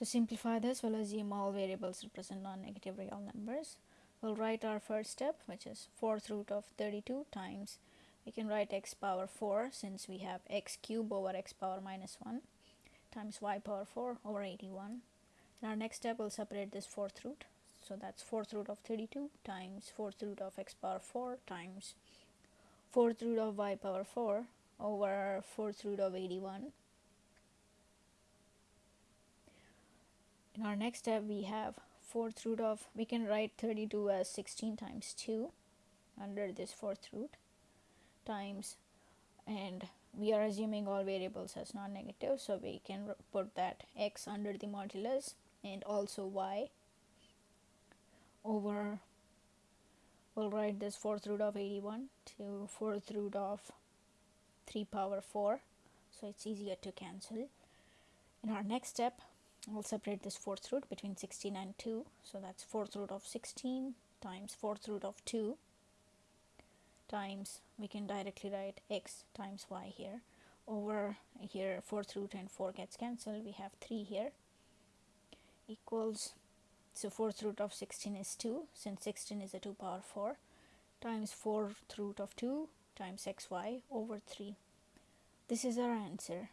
To simplify this, we'll assume all variables represent non-negative real numbers. We'll write our first step, which is 4th root of 32 times, we can write x power 4 since we have x cube over x power minus 1 times y power 4 over 81. In our next step, we'll separate this 4th root. So that's 4th root of 32 times 4th root of x power 4 times 4th root of y power 4 over 4th root of 81 in our next step we have fourth root of we can write 32 as 16 times 2 under this fourth root times and we are assuming all variables as non-negative so we can put that x under the modulus and also y over we'll write this fourth root of 81 to fourth root of 3 power 4 so it's easier to cancel. In our next step We'll separate this fourth root between 16 and 2. So that's fourth root of 16 times fourth root of 2 times, we can directly write x times y here. Over here, fourth root and 4 gets cancelled. We have 3 here equals, so fourth root of 16 is 2, since 16 is a 2 power 4, times fourth root of 2 times xy over 3. This is our answer.